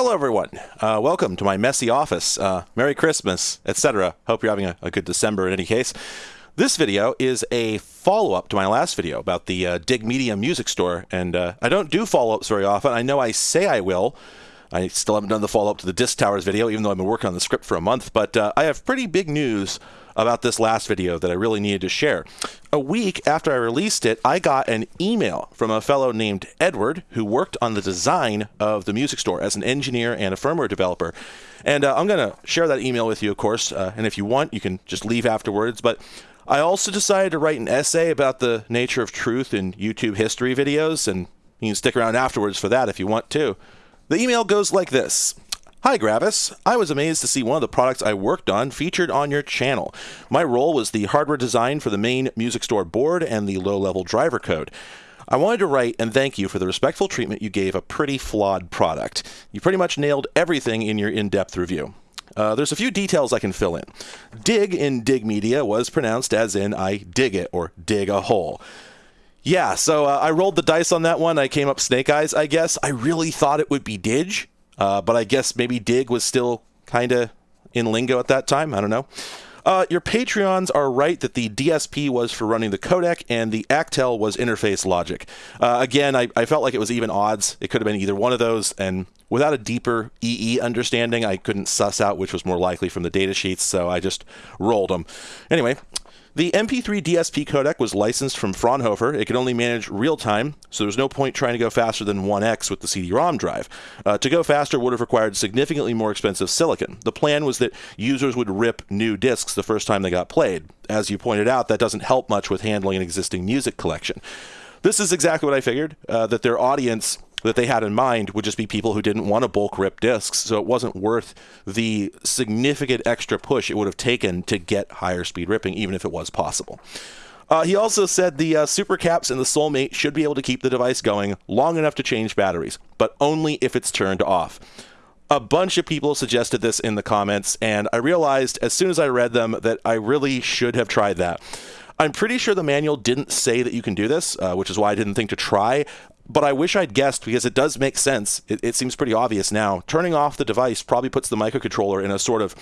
Hello, everyone. Uh, welcome to my messy office. Uh, Merry Christmas, etc. Hope you're having a, a, good December in any case. This video is a follow up to my last video about the uh, Dig Media music store, and uh, I don't do follow ups very often. I know I say I will. I still haven't done the follow up to the Disc Towers video, even though I've been working on the script for a month, but uh, I have pretty big news about this last video that I really needed to share. A week after I released it, I got an email from a fellow named Edward who worked on the design of the music store as an engineer and a firmware developer. And uh, I'm going to share that email with you, of course. Uh, and if you want, you can just leave afterwards. But I also decided to write an essay about the nature of truth in YouTube history videos, and you can stick around afterwards for that if you want to. The email goes like this Hi Gravis, I was amazed to see one of the products I worked on featured on your channel. My role was the hardware design for the main music store board and the low-level driver code. I wanted to write and thank you for the respectful treatment you gave a pretty flawed product. You pretty much nailed everything in your in-depth review. Uh, there's a few details I can fill in. Dig in Dig Media was pronounced as in I dig it or dig a hole. Yeah, so uh, I rolled the dice on that one. I came up snake eyes, I guess. I really thought it would be Dig, uh, but I guess maybe Dig was still kind of in lingo at that time. I don't know. Uh, your Patreons are right that the DSP was for running the codec and the Actel was interface logic. Uh, again, I, I, felt like it was even odds. It could have been either one of those, and without a deeper EE understanding, I couldn't suss out which was more likely from the data sheets, so I just rolled them. Anyway, the MP3 DSP codec was licensed from Fraunhofer. It could only manage real time, so there's no point trying to go faster than 1x with the CD-ROM drive. Uh, to go faster would have required significantly more expensive silicon. The plan was that users would rip new discs the first time they got played. As you pointed out, that doesn't help much with handling an existing music collection. This is exactly what I figured, uh, that their audience that they had in mind would just be people who didn't want to bulk rip discs. So it wasn't worth the significant extra push it would have taken to get higher speed ripping, even if it was possible. Uh, he also said the uh, supercaps and the soulmate should be able to keep the device going long enough to change batteries, but only if it's turned off. A bunch of people suggested this in the comments, and I realized as soon as I read them that I really should have tried that. I'm pretty sure the manual didn't say that you can do this, uh, which is why I didn't think to try but I wish I'd guessed because it does make sense. It, it, seems pretty obvious now. Turning off the device probably puts the microcontroller in a sort of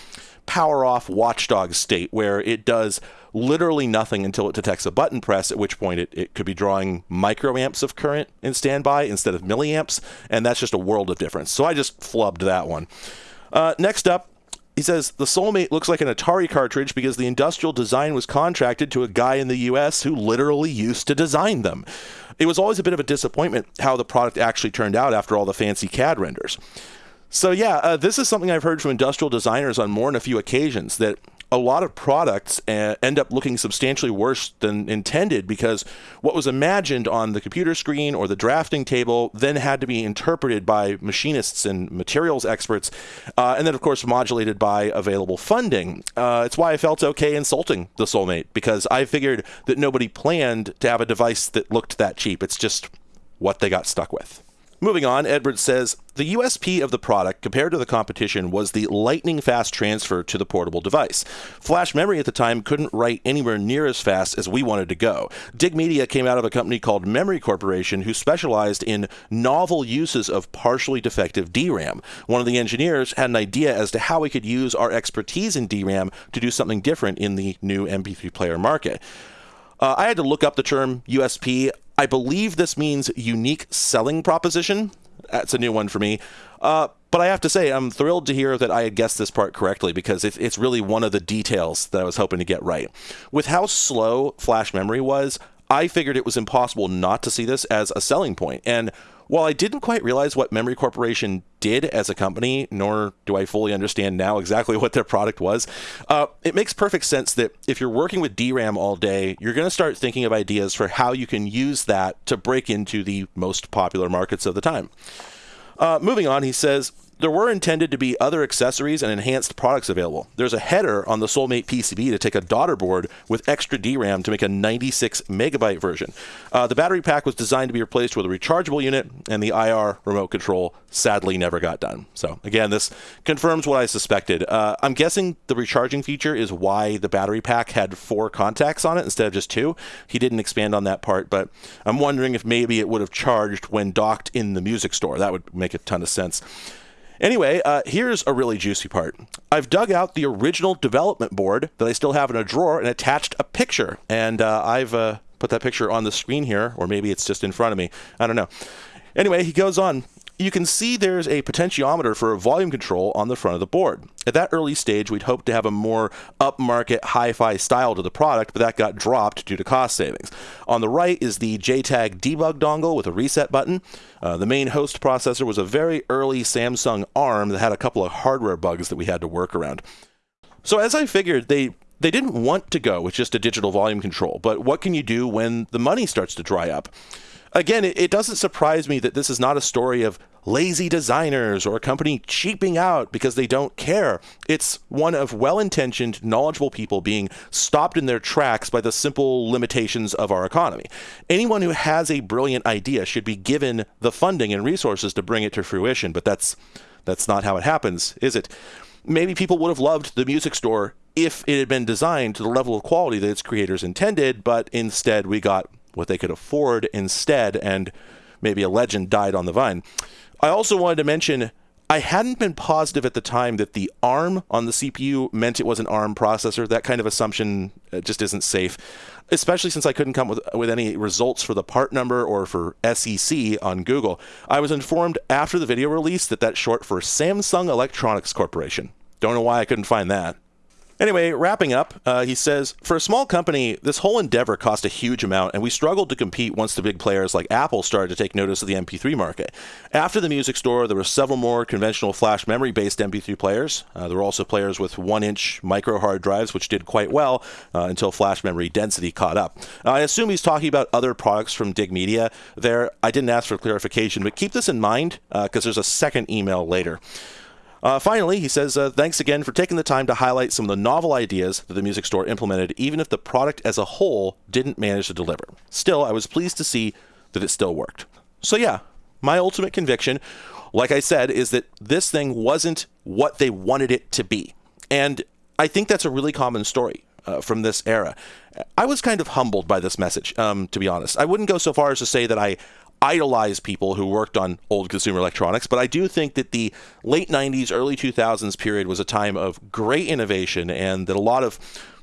power off watchdog state where it does literally nothing until it detects a button press, at which point it, it could be drawing microamps of current in standby instead of milliamps, and that's just a world of difference. So I just flubbed that one. Uh, next up, he says the Soulmate looks like an Atari cartridge because the industrial design was contracted to a guy in the US who literally used to design them. It was always a bit of a disappointment how the product actually turned out after all the fancy CAD renders. So, yeah, uh, this is something I've heard from industrial designers on more than a few occasions that a lot of products uh, end up looking substantially worse than intended because what was imagined on the computer screen or the drafting table then had to be interpreted by machinists and materials experts, uh, and then, of course, modulated by available funding. Uh, it's why I felt okay insulting the Soulmate because I figured that nobody planned to have a device that looked that cheap. It's just what they got stuck with. Moving on, Edwards says the USP of the product compared to the competition was the lightning fast transfer to the portable device. Flash memory at the time couldn't write anywhere near as fast as we wanted to go. Dig Media came out of a company called Memory Corporation who specialized in novel uses of partially defective DRAM. One of the engineers had an idea as to how we could use our expertise in DRAM to do something different in the new MP3 player market. Uh, I had to look up the term USP. I believe this means unique selling proposition. That's a new one for me. Uh, but I have to say, I'm thrilled to hear that I had guessed this part correctly because it, it's really one of the details that I was hoping to get right. With how slow flash memory was, I figured it was impossible not to see this as a selling point. And while I didn't quite realize what Memory Corporation did as a company, nor do I fully understand now exactly what their product was, uh, it makes perfect sense that if you're working with DRAM all day, you're going to start thinking of ideas for how you can use that to break into the most popular markets of the time. Uh, moving on, he says, there were intended to be other accessories and enhanced products available. There's a header on the Soulmate PCB to take a daughter board with extra DRAM to make a 96 megabyte version. Uh, the battery pack was designed to be replaced with a rechargeable unit, and the IR remote control sadly never got done. So, again, this confirms what I suspected. Uh, I'm guessing the recharging feature is why the battery pack had four contacts on it instead of just two. He didn't expand on that part, but I'm wondering if maybe it would have charged when docked in the music store. That would make a ton of sense. Anyway, uh, here's a really juicy part. I've dug out the original development board that I still have in a drawer and attached a picture. And uh, I've uh, put that picture on the screen here, or maybe it's just in front of me. I don't know. Anyway, he goes on you can see there's a potentiometer for a volume control on the front of the board. At that early stage, we'd hoped to have a more upmarket hi-fi style to the product, but that got dropped due to cost savings. On the right is the JTAG debug dongle with a reset button. Uh, the main host processor was a very early Samsung ARM that had a couple of hardware bugs that we had to work around. So as I figured, they they didn't want to go with just a digital volume control, but what can you do when the money starts to dry up? Again, it, it, doesn't surprise me that this is not a story of lazy designers or a company cheaping out because they don't care. It's one of well intentioned, knowledgeable people being stopped in their tracks by the simple limitations of our economy. Anyone who has a brilliant idea should be given the funding and resources to bring it to fruition, but that's that's not how it happens, is it? Maybe people would have loved the music store if it had been designed to the level of quality that its creators intended, but instead we got what they could afford instead, and maybe a legend died on the vine. I also wanted to mention I hadn't been positive at the time that the ARM on the CPU meant it was an ARM processor. That kind of assumption uh, just isn't safe, especially since I couldn't come with, with any results for the part number or for SEC on Google. I was informed after the video release that that's short for Samsung Electronics Corporation. Don't know why I couldn't find that. Anyway, wrapping up, uh, he says For a small company, this whole endeavor cost a huge amount, and we struggled to compete once the big players like Apple started to take notice of the MP3 market. After the music store, there were several more conventional flash memory based MP3 players. Uh, there were also players with one inch micro hard drives, which did quite well uh, until flash memory density caught up. I assume he's talking about other products from Dig Media there. I didn't ask for clarification, but keep this in mind because uh, there's a second email later. Uh, finally, he says, uh, thanks again for taking the time to highlight some of the novel ideas that the music store implemented, even if the product as a whole didn't manage to deliver. Still, I was pleased to see that it still worked. So, yeah, my ultimate conviction, like I said, is that this thing wasn't what they wanted it to be. And I think that's a really common story. Uh, from this era. I was kind of humbled by this message, um, to be honest. I wouldn't go so far as to say that I idolize people who worked on old consumer electronics, but I do think that the late 90s, early 2000s period was a time of great innovation and that a lot of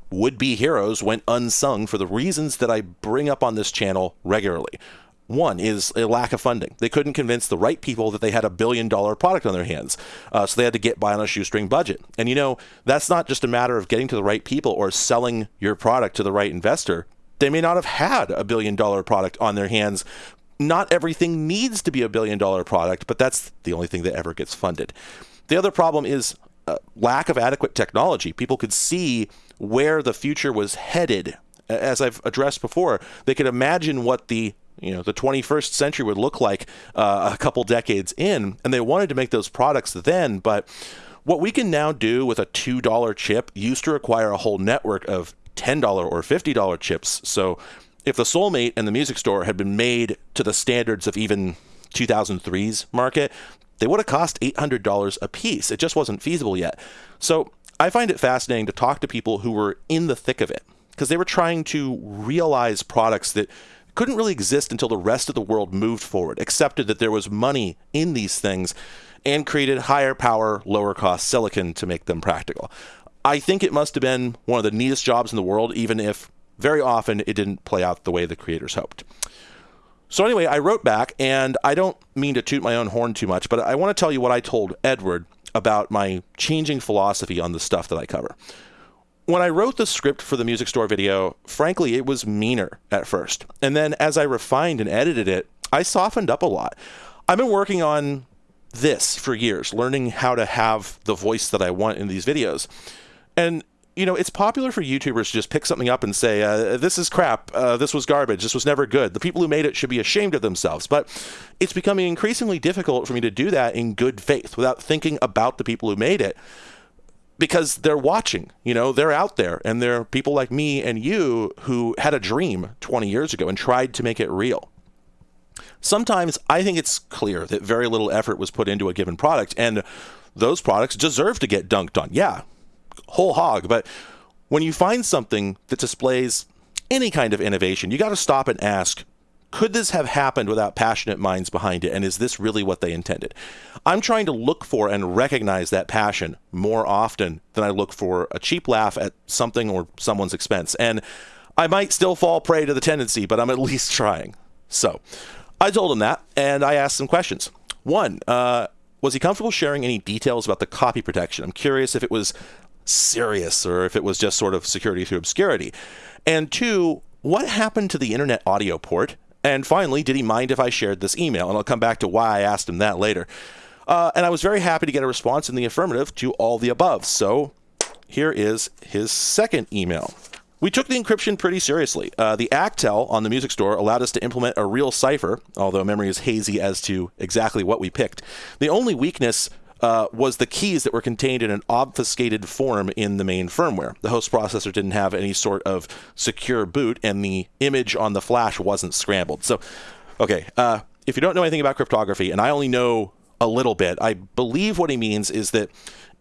would be heroes went unsung for the reasons that I bring up on this channel regularly. One is a lack of funding. They couldn't convince the right people that they had a billion dollar product on their hands. Uh, so they had to get by on a shoestring budget. And you know, that's not just a matter of getting to the right people or selling your product to the right investor. They may not have had a billion dollar product on their hands, not everything needs to be a billion dollar product, but that's the only thing that ever gets funded. The other problem is uh, lack of adequate technology. People could see where the future was headed. As I've addressed before, they could imagine what the you know the 21st century would look like uh, a couple decades in, and they wanted to make those products then. But what we can now do with a two dollar chip used to require a whole network of $10 or $50 chips. So if the Soulmate and the music store had been made to the standards of even 2003's market, they would have cost $800 a piece. It just wasn't feasible yet. So I find it fascinating to talk to people who were in the thick of it because they were trying to realize products that couldn't really exist until the rest of the world moved forward, accepted that there was money in these things, and created higher power, lower cost silicon to make them practical. I think it must have been one of the neatest jobs in the world, even if very often it didn't play out the way the creators hoped. So, anyway, I wrote back, and I don't mean to toot my own horn too much, but I want to tell you what I told Edward about my changing philosophy on the stuff that I cover. When I wrote the script for the music store video, frankly, it was meaner at first. And then as I refined and edited it, I softened up a lot. I've been working on this for years, learning how to have the voice that I want in these videos. And you know, it's popular for YouTubers to just pick something up and say, uh, this is crap, uh, this was garbage, this was never good. The people who made it should be ashamed of themselves. But it's becoming increasingly difficult for me to do that in good faith without thinking about the people who made it because they're watching, you know, they're out there and there are people like me and you who had a dream 20 years ago and tried to make it real. Sometimes I think it's clear that very little effort was put into a given product and those products deserve to get dunked on. Yeah, whole hog. But when you find something that displays any kind of innovation, you got to stop and ask, could this have happened without passionate minds behind it? And is this really what they intended? I'm trying to look for and recognize that passion more often than I look for a cheap laugh at something or someone's expense. And I might still fall prey to the tendency, but I'm at least trying. So I told him that, and I asked some questions. One, uh, was he comfortable sharing any details about the copy protection? I'm curious if it was serious or if it was just sort of security through obscurity. And two, what happened to the internet audio port? And finally, did he mind if I shared this email? And I'll come back to why I asked him that later. Uh, and I was very happy to get a response in the affirmative to all the above. So here is his second email. We took the encryption pretty seriously. Uh, the Actel on the music store allowed us to implement a real cipher, although memory is hazy as to exactly what we picked. The only weakness uh, was the keys that were contained in an obfuscated form in the main firmware. The host processor didn't have any sort of secure boot, and the image on the flash wasn't scrambled. So, okay, uh, if you don't know anything about cryptography, and I only know a little bit, I believe what he means is that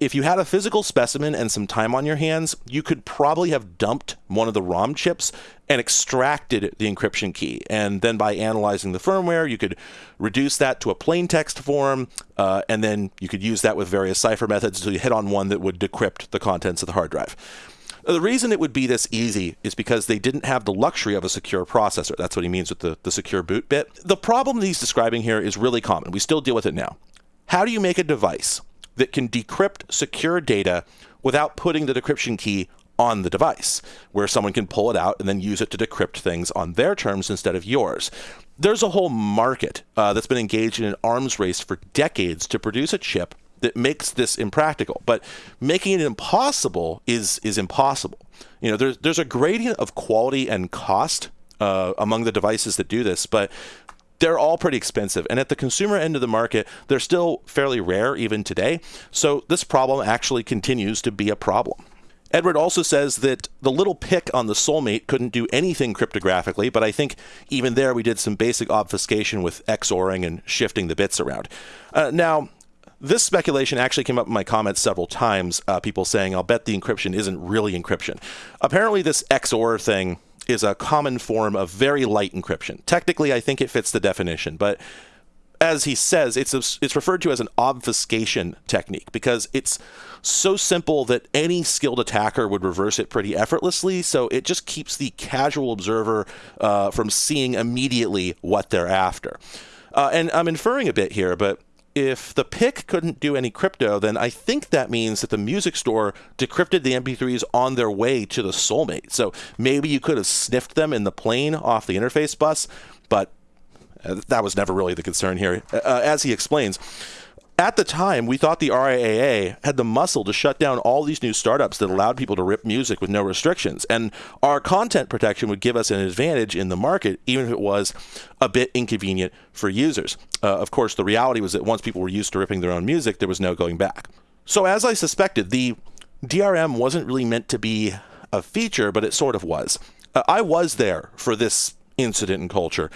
if you had a physical specimen and some time on your hands, you could probably have dumped one of the ROM chips and extracted the encryption key. And then by analyzing the firmware, you could reduce that to a plain text form, uh, and then you could use that with various cipher methods until you hit on one that would decrypt the contents of the hard drive. The reason it would be this easy is because they didn't have the luxury of a secure processor. That's what he means with the, the secure boot bit. The problem that he's describing here is really common. We still deal with it now. How do you make a device that can decrypt secure data without putting the decryption key on the device, where someone can pull it out and then use it to decrypt things on their terms instead of yours. There's a whole market uh, that's been engaged in an arms race for decades to produce a chip that makes this impractical. But making it impossible is is impossible. You know, there's there's a gradient of quality and cost uh, among the devices that do this, but they're all pretty expensive. And at the consumer end of the market, they're still fairly rare even today. So this problem actually continues to be a problem. Edward also says that the little PIC on the Soulmate couldn't do anything cryptographically, but I think even there we did some basic obfuscation with XORing and shifting the bits around. Uh, now, this speculation actually came up in my comments several times. Uh, people saying, I'll bet the encryption isn't really encryption. Apparently, this XOR thing is a common form of very light encryption. Technically, I think it fits the definition, but as he says, it's a, it's referred to as an obfuscation technique because it's so simple that any skilled attacker would reverse it pretty effortlessly. So it just keeps the casual observer uh, from seeing immediately what they're after. Uh, and I'm inferring a bit here, but if the PIC couldn't do any crypto, then I think that means that the music store decrypted the MP3s on their way to the Soulmate. So maybe you could have sniffed them in the plain off the interface bus, but uh, that was never really the concern here. Uh, as he explains, at the time, we thought the RIAA had the muscle to shut down all these new startups that allowed people to rip music with no restrictions. And our content protection would give us an advantage in the market, even if it was a bit inconvenient for users. Uh, of course, the reality was that once people were used to ripping their own music, there was no going back. So, as I suspected, the DRM wasn't really meant to be a feature, but it sort of was. Uh, I was there for this incident in culture.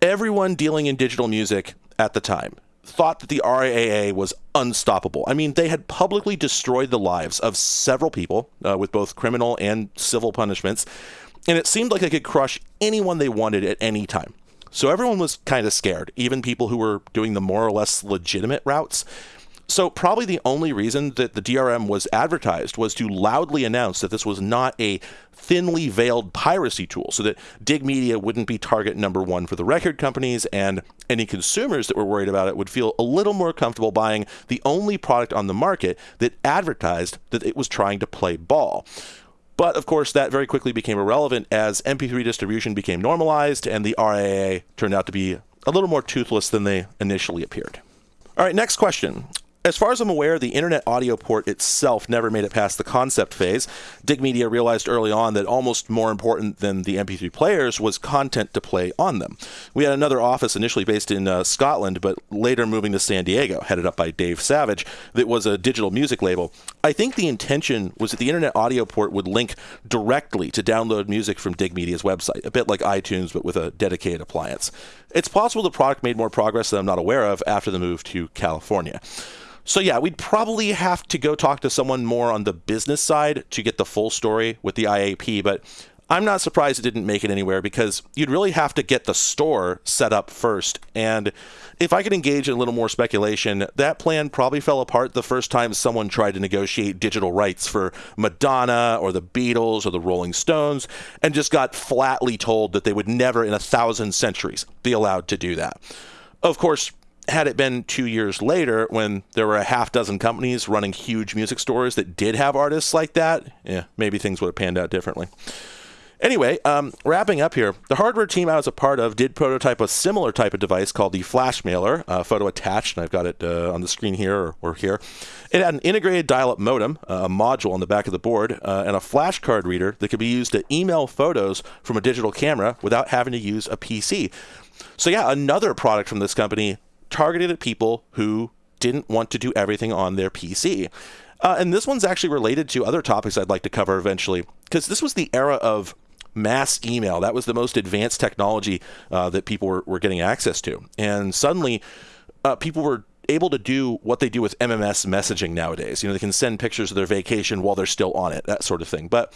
Everyone dealing in digital music at the time thought that the RIAA was unstoppable. I mean, they had publicly destroyed the lives of several people uh, with both criminal and civil punishments, and it seemed like they could crush anyone they wanted at any time. So everyone was kind of scared, even people who were doing the more or less legitimate routes. So, probably the only reason that the DRM was advertised was to loudly announce that this was not a thinly veiled piracy tool, so that Dig Media wouldn't be target number one for the record companies, and any consumers that were worried about it would feel a little more comfortable buying the only product on the market that advertised that it was trying to play ball. But of course, that very quickly became irrelevant as MP3 distribution became normalized and the RIAA turned out to be a little more toothless than they initially appeared. All right, next question. As far as I'm aware, the Internet Audio Port itself never made it past the concept phase. Dig Media realized early on that almost more important than the MP3 players was content to play on them. We had another office initially based in uh, Scotland, but later moving to San Diego, headed up by Dave Savage, that was a digital music label. I think the intention was that the Internet Audio Port would link directly to download music from Dig Media's website, a bit like iTunes, but with a dedicated appliance. It's possible the product made more progress than I'm not aware of after the move to California. So yeah, we'd probably have to go talk to someone more on the business side to get the full story with the IAP, but I'm not surprised it didn't make it anywhere because you'd really have to get the store set up first. And if I could engage in a little more speculation, that plan probably fell apart the first time someone tried to negotiate digital rights for Madonna or the Beatles or the Rolling Stones and just got flatly told that they would never in a thousand centuries be allowed to do that. Of course, had it been two years later when there were a half dozen companies running huge music stores that did have artists like that, yeah, maybe things would have panned out differently. Anyway, um, wrapping up here, the hardware team I was a part of did prototype a similar type of device called the Flash Mailer, uh, photo attached, and I've got it uh, on the screen here or, or, here. It had an integrated dial-up modem, uh, a module on the back of the board, uh, and a flash card reader that could be used to email photos from a digital camera without having to use a PC. So yeah, another product from this company targeted at people who didn't want to do everything on their PC. Uh, and this one's actually related to other topics I'd like to cover eventually, because this was the era of mass email. That was the most advanced technology uh, that people were, were getting access to. And suddenly, uh, people were able to do what they do with MMS messaging nowadays. You know, they can send pictures of their vacation while they're still on it, that sort of thing. But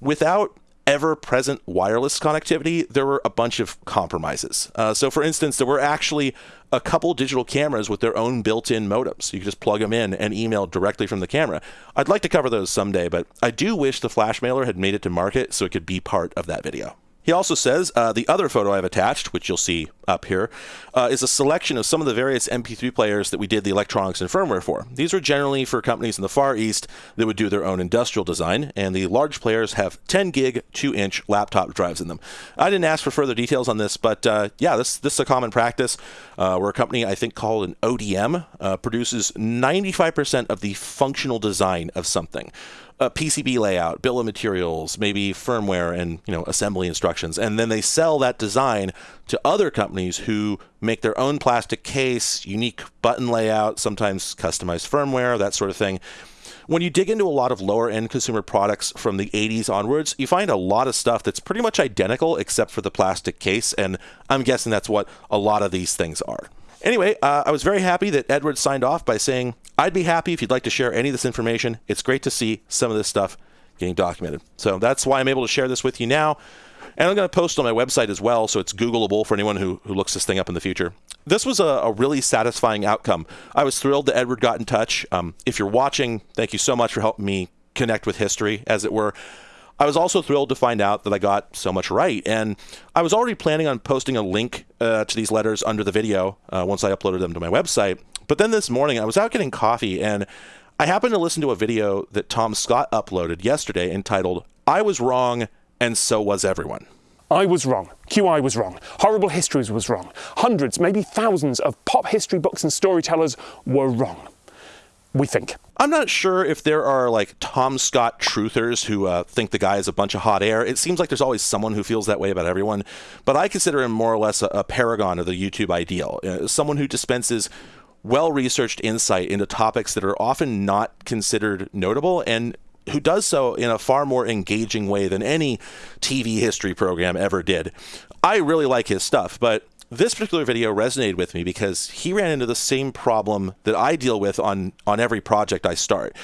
without ever present wireless connectivity, there were a bunch of compromises. Uh, so, for instance, there were actually a couple digital cameras with their own built in modems. You could just plug them in and email directly from the camera. I'd like to cover those someday, but I do wish the flash mailer had made it to market so it could be part of that video. He also says uh, the other photo I've attached, which you'll see up here, uh, is a selection of some of the various MP3 players that we did the electronics and firmware for. These are generally for companies in the Far East that would do their own industrial design, and the large players have 10 gig, 2 inch laptop drives in them. I didn't ask for further details on this, but uh, yeah, this, this is a common practice. Uh, we're a company I think called an ODM, uh, produces 95% of the functional design of something a PCB layout, bill of materials, maybe firmware and you know assembly instructions, and then they sell that design to other companies who make their own plastic case, unique button layout, sometimes customized firmware, that sort of thing. When you dig into a lot of lower end consumer products from the 80s onwards, you find a lot of stuff that's pretty much identical except for the plastic case, and I'm guessing that's what a lot of these things are. Anyway, uh, I was very happy that Edward signed off by saying, I'd be happy if you'd like to share any of this information. It's great to see some of this stuff getting documented. So that's why I'm able to share this with you now. And I'm going to post on my website as well, so it's Googleable for anyone who, who looks this thing up in the future. This was a, a really satisfying outcome. I was thrilled that Edward got in touch. Um, if you're watching, thank you so much for helping me connect with history, as it were. I was also thrilled to find out that I got so much right. And I was already planning on posting a link uh, to these letters under the video uh, once I uploaded them to my website. But then this morning, I was out getting coffee and I happened to listen to a video that Tom Scott uploaded yesterday entitled, I Was Wrong and So Was Everyone. I was wrong. QI was wrong. Horrible Histories was wrong. Hundreds, maybe thousands of pop history books and storytellers were wrong. We think. I'm not sure if there are like Tom Scott truthers who uh, think the guy is a bunch of hot air. It seems like there's always someone who feels that way about everyone, but I consider him more or less a, a paragon of the YouTube ideal. Uh, someone who dispenses well researched insight into topics that are often not considered notable and who does so in a far more engaging way than any TV history program ever did. I really like his stuff, but this particular video resonated with me because he ran into the same problem that I deal with on, on every project I start.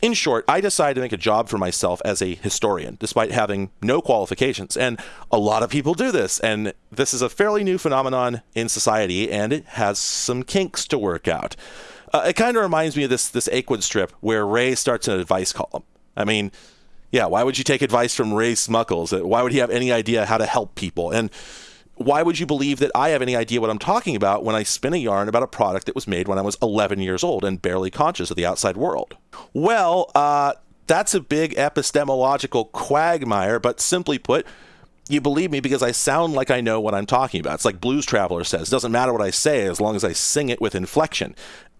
In short, I decided to make a job for myself as a historian, despite having no qualifications. And a lot of people do this. And this is a fairly new phenomenon in society, and it has some kinks to work out. Uh, it kind of reminds me of this, this Achewood strip where Ray starts an advice column. I mean, yeah, why would you take advice from Ray Smuckles? Why would he have any idea how to help people? And why would you believe that I have any idea what I'm talking about when I spin a yarn about a product that was made when I was 11 years old and barely conscious of the outside world? Well, uh, that's a big epistemological quagmire, but simply put, you believe me because I sound like I know what I'm talking about. It's like Blues Traveler says, it doesn't matter what I say as long as I sing it with inflection.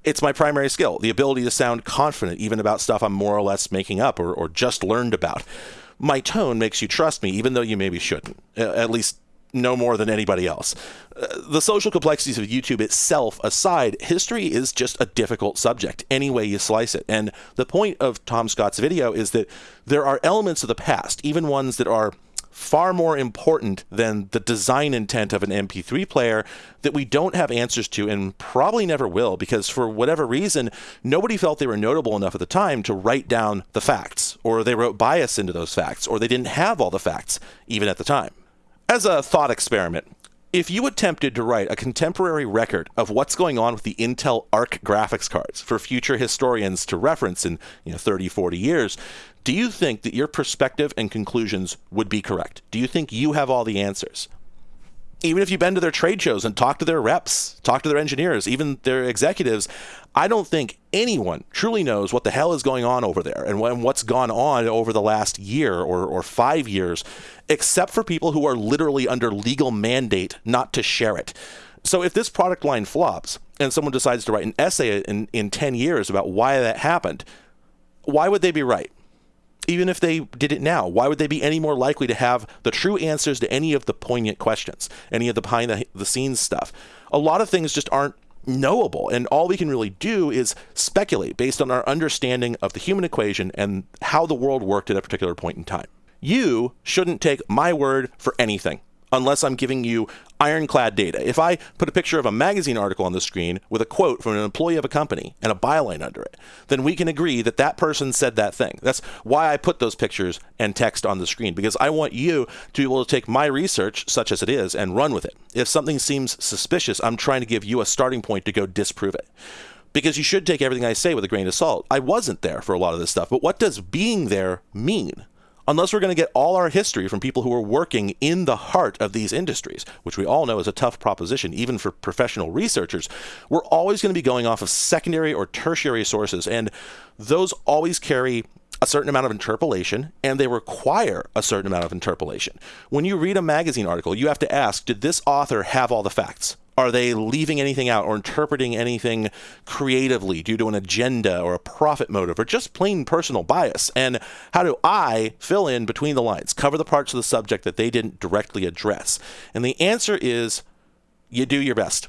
It's my primary skill, the ability to sound confident even about stuff I'm more or less making up or, or just learned about. My tone makes you trust me even though you maybe shouldn't. At least no more than anybody else. Uh, the social complexities of YouTube itself aside, history is just a difficult subject, any way you slice it. And the point of Tom Scott's video is that there are elements of the past, even ones that are far more important than the design intent of an MP3 player that we don't have answers to and probably never will because for whatever reason, nobody felt they were notable enough at the time to write down the facts or they wrote bias into those facts, or they didn't have all the facts, even at the time. As a thought experiment, if you attempted to write a contemporary record of what's going on with the Intel Arc graphics cards for future historians to reference in you know, 30, 40 years, do you think that your perspective and conclusions would be correct? Do you think you have all the answers? Even if you've been to their trade shows and talked to their reps, talked to their engineers, even their executives, I don't think anyone truly knows what the hell is going on over there and what's gone on over the last year or, or five years, except for people who are literally under legal mandate not to share it. So if this product line flops and someone decides to write an essay in, in 10 years about why that happened, why would they be right? Even if they did it now, why would they be any more likely to have the true answers to any of the poignant questions, any of the behind the, the scenes stuff? A lot of things just aren't knowable, and all we can really do is speculate based on our understanding of the human equation and how the world worked at a particular point in time. You shouldn't take my word for anything unless I'm giving you ironclad data. If I put a picture of a magazine article on the screen with a quote from an employee of a company and a byline under it, then we can agree that that person said that thing. That's why I put those pictures and text on the screen because I want you to be able to take my research, such as it is, and run with it. If something seems suspicious, I'm trying to give you a starting point to go disprove it because you should take everything I say with a grain of salt. I wasn't there for a lot of this stuff, but what does being there mean? Unless we're going to get all our history from people who are working in the heart of these industries, which we all know is a tough proposition, even for professional researchers, we're always going to be going off of secondary or tertiary sources. And those always carry a certain amount of interpolation and they require a certain amount of interpolation. When you read a magazine article, you have to ask Did this author have all the facts? Are they leaving anything out or interpreting anything creatively due to an agenda or a profit motive or just plain personal bias? And how do I fill in between the lines, cover the parts of the subject that they didn't directly address? And the answer is you do your best.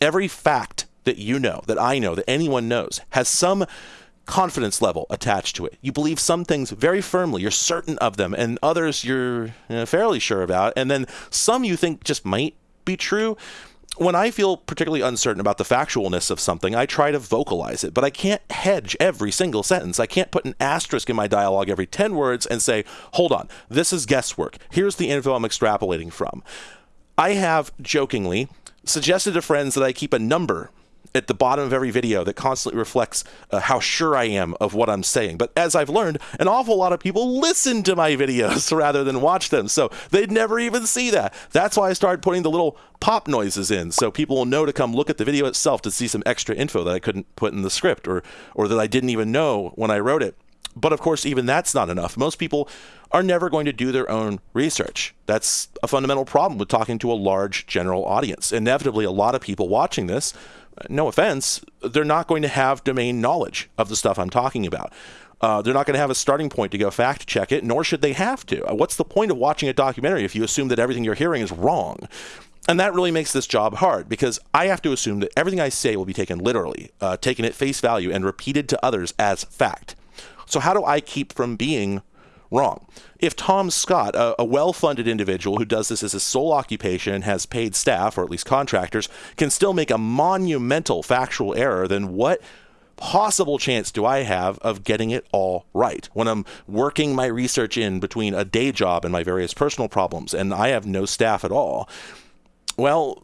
Every fact that you know, that I know, that anyone knows, has some confidence level attached to it. You believe some things very firmly, you're certain of them, and others you're you know, fairly sure about, and then some you think just might be true. When I feel particularly uncertain about the factualness of something, I try to vocalize it, but I can't hedge every single sentence. I can't put an asterisk in my dialogue every 10 words and say, hold on, this is guesswork. Here's the info I'm extrapolating from. I have jokingly suggested to friends that I keep a number at the bottom of every video that constantly reflects uh, how sure I am of what I'm saying. But as I've learned, an awful lot of people listen to my videos rather than watch them. So they'd never even see that. That's why I started putting the little pop noises in so people will know to come look at the video itself to see some extra info that I couldn't put in the script or or that I didn't even know when I wrote it. But of course, even that's not enough. Most people are never going to do their own research. That's a fundamental problem with talking to a large general audience. Inevitably, a lot of people watching this no offense, they're not going to have domain knowledge of the stuff I'm talking about. Uh, they're not going to have a starting point to go fact check it, nor should they have to. Uh, what's the point of watching a documentary if you assume that everything you're hearing is wrong? And that really makes this job hard because I have to assume that everything I say will be taken literally, uh, taken at face value, and repeated to others as fact. So, how do I keep from being wrong. If Tom Scott, a, a well funded individual who does this as his sole occupation and has paid staff, or at least contractors, can still make a monumental factual error, then what possible chance do I have of getting it all right when I'm working my research in between a day job and my various personal problems and I have no staff at all? Well,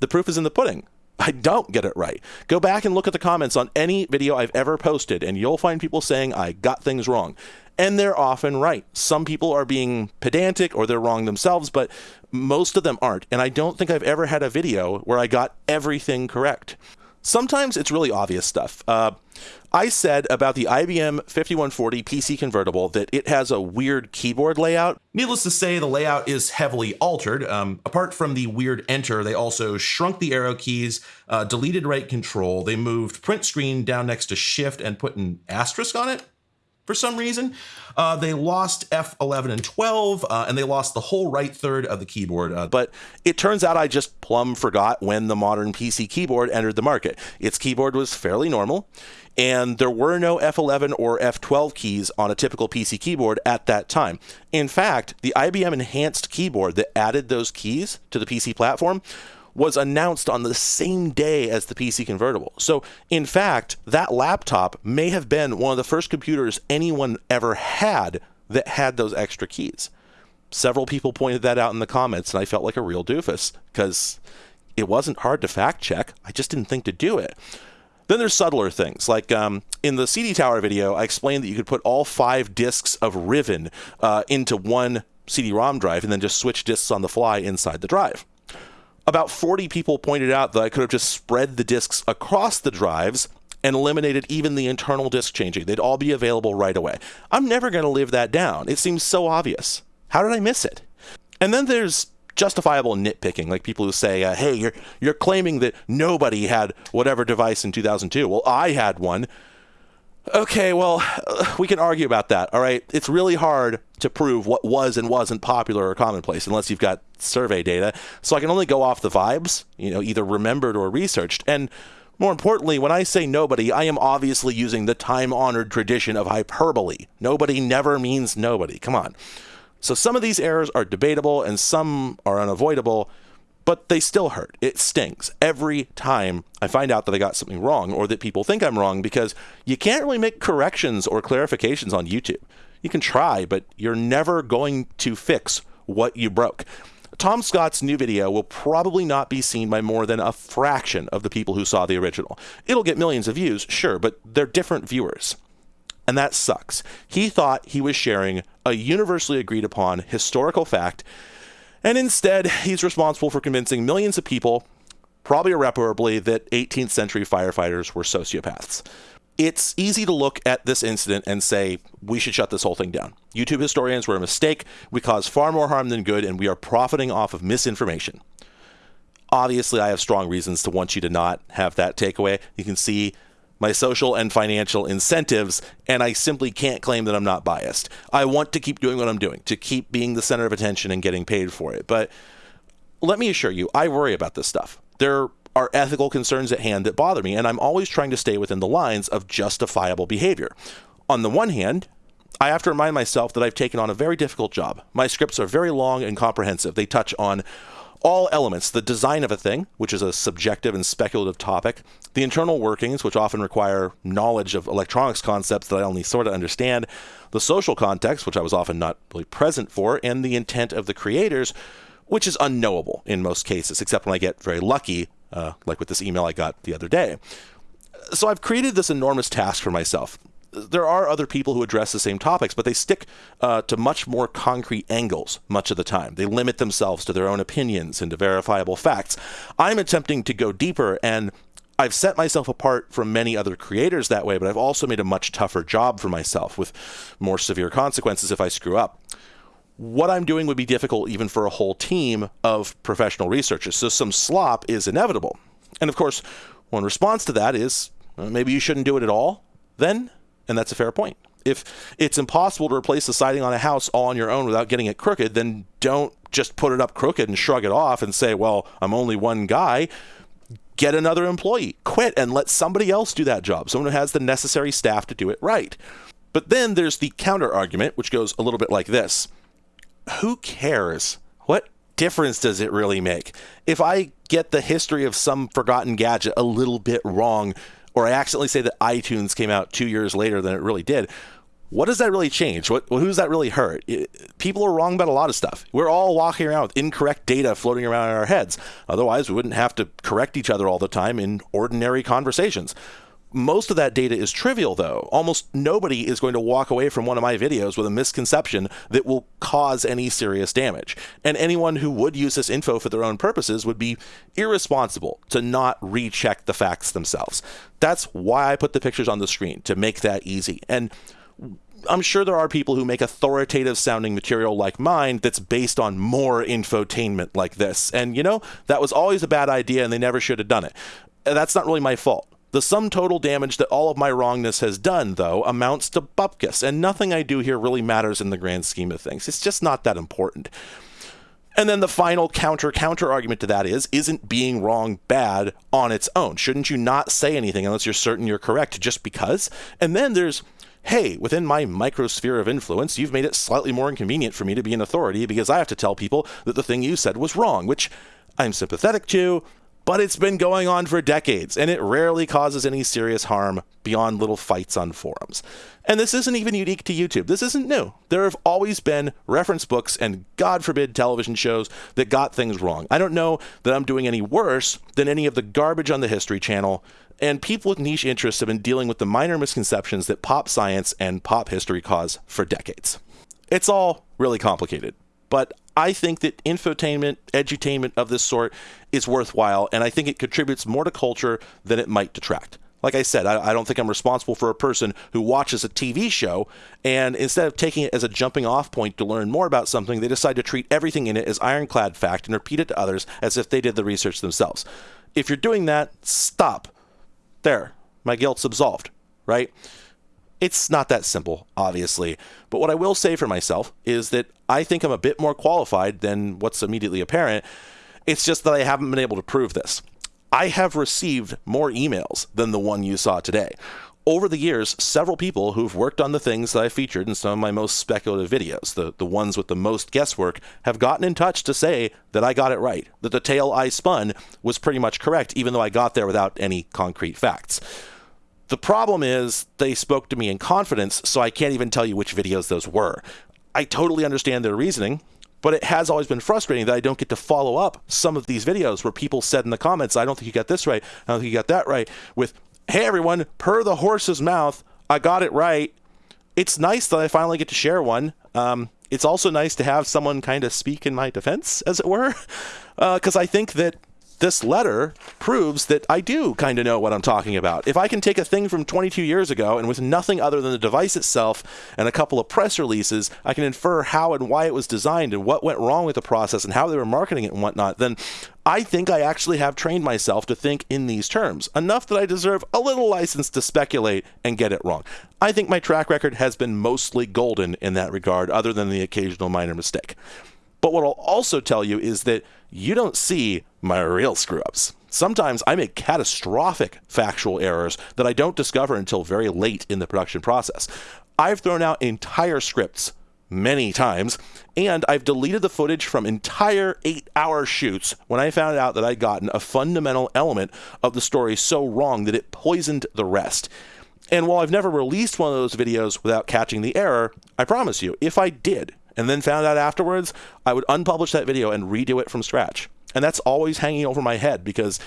the proof is in the pudding. I don't get it right. Go back and look at the comments on any video I've ever posted, and you'll find people saying I got things wrong and they're often right. Some people are being pedantic or they're wrong themselves, but most of them aren't. And I don't think I've ever had a video where I got everything correct. Sometimes it's really obvious stuff. Uh, I said about the IBM 5140 PC convertible that it has a weird keyboard layout. Needless to say, the layout is heavily altered. Um, apart from the weird enter, they also shrunk the arrow keys, uh, deleted right control, they moved print screen down next to shift and put an asterisk on it for some reason. Uh, they lost F11 and 12, uh, and they lost the whole right third of the keyboard. Uh, but it turns out I just plumb forgot when the modern PC keyboard entered the market. Its keyboard was fairly normal, and there were no F11 or F12 keys on a typical PC keyboard at that time. In fact, the IBM enhanced keyboard that added those keys to the PC platform was announced on the same day as the PC convertible. So, in fact, that laptop may have been one of the first computers anyone ever had that had those extra keys. Several people pointed that out in the comments, and I felt like a real doofus because it wasn't hard to fact check. I just didn't think to do it. Then there's subtler things, like um, in the CD Tower video, I explained that you could put all five discs of Riven uh, into one CD-ROM drive and then just switch discs on the fly inside the drive. About 40 people pointed out that I could have just spread the discs across the drives and eliminated even the internal disk changing. They'd all be available right away. I'm never going to live that down. It seems so obvious. How did I miss it? And then there's justifiable nitpicking, like people who say, uh, "Hey, you're you're claiming that nobody had whatever device in 2002." Well, I had one. Okay, well, we can argue about that. All right, it's really hard to prove what was and wasn't popular or commonplace unless you've got survey data. So I can only go off the vibes, you know, either remembered or researched. And more importantly, when I say nobody, I am obviously using the time-honored tradition of hyperbole. Nobody never means nobody. Come on. So some of these errors are debatable and some are unavoidable, but they still hurt. It stings every time I find out that I got something wrong or that people think I'm wrong because you can't really make corrections or clarifications on YouTube. You can try, but you're never going to fix what you broke. Tom Scott's new video will probably not be seen by more than a fraction of the people who saw the original. It'll get millions of views, sure, but they're different viewers and that sucks. He thought he was sharing a universally agreed upon historical fact, and instead, he's responsible for convincing millions of people, probably irreparably, that 18th century firefighters were sociopaths. It's easy to look at this incident and say, we should shut this whole thing down. YouTube historians were a mistake. We cause far more harm than good, and we are profiting off of misinformation. Obviously, I have strong reasons to want you to not have that takeaway. You can see my social and financial incentives, and I simply can't claim that I'm not biased. I want to keep doing what I'm doing, to keep being the center of attention and getting paid for it. But let me assure you, I worry about this stuff. There are ethical concerns at hand that bother me, and I'm always trying to stay within the lines of justifiable behavior. On the one hand, I have to remind myself that I've taken on a very difficult job. My scripts are very long and comprehensive. They touch on all elements the design of a thing, which is a subjective and speculative topic, the internal workings, which often require knowledge of electronics concepts that I only sort of understand, the social context, which I was often not really present for, and the intent of the creators, which is unknowable in most cases, except when I get very lucky, uh, like with this email I got the other day. So I've created this enormous task for myself there are other people who address the same topics, but they stick uh, to much more concrete angles much of the time. They limit themselves to their own opinions and to verifiable facts. I'm attempting to go deeper, and I've set myself apart from many other creators that way, but I've also made a much tougher job for myself with more severe consequences if I screw up. What I'm doing would be difficult even for a whole team of professional researchers, so some slop is inevitable. And of course, one response to that is maybe you shouldn't do it at all, then? And that's a fair point. If it's impossible to replace the siding on a house all on your own without getting it crooked, then don't just put it up crooked and shrug it off and say, well, I'm only one guy. Get another employee, quit, and let somebody else do that job, someone who has the necessary staff to do it right. But then there's the counter argument, which goes a little bit like this Who cares? What difference does it really make? If I get the history of some forgotten gadget a little bit wrong, or I accidentally say that iTunes came out two years later than it really did, what does that really change? What who does that really hurt? It, people are wrong about a lot of stuff. We're all walking around with incorrect data floating around in our heads. Otherwise, we wouldn't have to correct each other all the time in ordinary conversations. Most of that data is trivial, though. Almost nobody is going to walk away from one of my videos with a misconception that will cause any serious damage. And anyone who would use this info for their own purposes would be irresponsible to not recheck the facts themselves. That's why I put the pictures on the screen, to make that easy. And I'm sure there are people who make authoritative sounding material like mine that's based on more infotainment like this. And you know, that was always a bad idea and they never should have done it. That's not really my fault. The sum total damage that all of my wrongness has done, though, amounts to bupkis, and nothing I do here really matters in the grand scheme of things. It's just not that important. And then the final counter counter argument to that is isn't being wrong bad on its own? Shouldn't you not say anything unless you're certain you're correct just because? And then there's hey, within my microsphere of influence, you've made it slightly more inconvenient for me to be an authority because I have to tell people that the thing you said was wrong, which I'm sympathetic to, but it's been going on for decades, and it rarely causes any serious harm beyond little fights on forums. And this isn't even unique to YouTube. This isn't new. There have always been reference books and, God forbid, television shows that got things wrong. I don't know that I'm doing any worse than any of the garbage on the History Channel, and people with niche interests have been dealing with the minor misconceptions that pop science and pop history cause for decades. It's all really complicated, but I think that infotainment, edutainment of this sort is worthwhile, and I think it contributes more to culture than it might detract. Like I said, I, I, don't think I'm responsible for a person who watches a TV show and instead of taking it as a jumping off point to learn more about something, they decide to treat everything in it as ironclad fact and repeat it to others as if they did the research themselves. If you're doing that, stop. There, my guilt's absolved, right? It's not that simple, obviously. But what I will say for myself is that I think I'm a bit more qualified than what's immediately apparent. It's just that I haven't been able to prove this. I have received more emails than the one you saw today. Over the years, several people who've worked on the things that I featured in some of my most speculative videos, the, the ones with the most guesswork, have gotten in touch to say that I got it right, that the tale I spun was pretty much correct, even though I got there without any concrete facts. The problem is they spoke to me in confidence, so I can't even tell you which videos those were. I totally understand their reasoning, but it has always been frustrating that I don't get to follow up some of these videos where people said in the comments, I don't think you got this right, I don't think you got that right, with, hey everyone, per the horse's mouth, I got it right. It's nice that I finally get to share one. Um, it's also nice to have someone kind of speak in my defense, as it were, because uh, I think that this letter proves that I do kind of know what I'm talking about. If I can take a thing from 22 years ago and with nothing other than the device itself and a couple of press releases, I can infer how and why it was designed and what went wrong with the process and how they were marketing it and whatnot, then I think I actually have trained myself to think in these terms, enough that I deserve a little license to speculate and get it wrong. I think my track record has been mostly golden in that regard, other than the occasional minor mistake. But what I'll also tell you is that you don't see my real screw ups. Sometimes I make catastrophic factual errors that I don't discover until very late in the production process. I've thrown out entire scripts many times, and I've deleted the footage from entire eight hour shoots when I found out that I'd gotten a fundamental element of the story so wrong that it poisoned the rest. And while I've never released one of those videos without catching the error, I promise you, if I did, and then found out afterwards, I would unpublish that video and redo it from scratch. And that's always hanging over my head because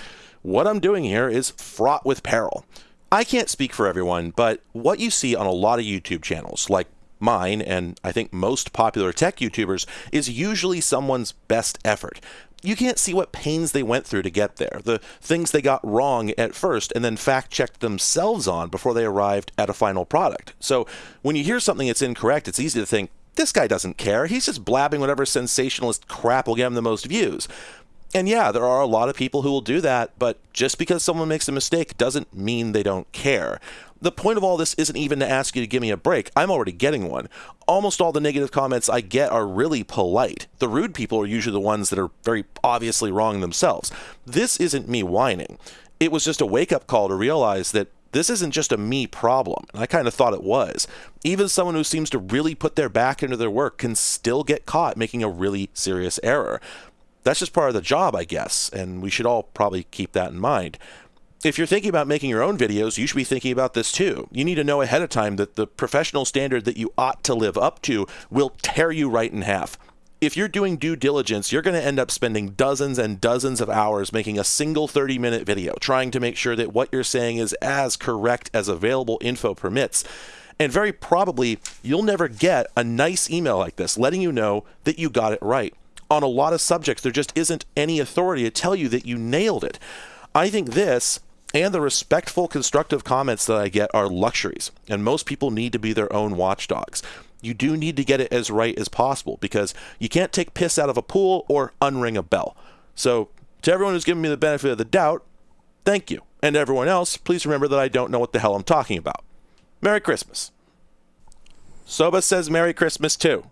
what I'm doing here is fraught with peril. I can't speak for everyone, but what you see on a lot of YouTube channels, like mine and I think most popular tech YouTubers, is usually someone's best effort. You can't see what pains they went through to get there, the things they got wrong at first and then fact checked themselves on before they arrived at a final product. So when you hear something that's incorrect, it's easy to think, this guy doesn't care. He's just blabbing whatever sensationalist crap will get him the most views. And yeah, there are a lot of people who will do that, but just because someone makes a mistake doesn't mean they don't care. The point of all this isn't even to ask you to give me a break. I'm already getting one. Almost all the negative comments I get are really polite. The rude people are usually the ones that are very obviously wrong themselves. This isn't me whining. It was just a wake up call to realize that this isn't just a me problem. And I kind of thought it was. Even someone who seems to really put their back into their work can still get caught making a really serious error. That's just part of the job, I guess, and we should all probably keep that in mind. If you're thinking about making your own videos, you should be thinking about this too. You need to know ahead of time that the professional standard that you ought to live up to will tear you right in half if you're doing due diligence, you're going to end up spending dozens and dozens of hours making a single 30 minute video, trying to make sure that what you're saying is as correct as available info permits. And very probably, you'll never get a nice email like this letting you know that you got it right. On a lot of subjects, there just isn't any authority to tell you that you nailed it. I think this and the respectful, constructive comments that I get are luxuries, and most people need to be their own watchdogs you do need to get it as right as possible because you can't take piss out of a pool or unring a bell. So, to everyone who's given me the benefit of the doubt, thank you. And everyone else, please remember that I don't know what the hell I'm talking about. Merry Christmas. Soba says Merry Christmas too.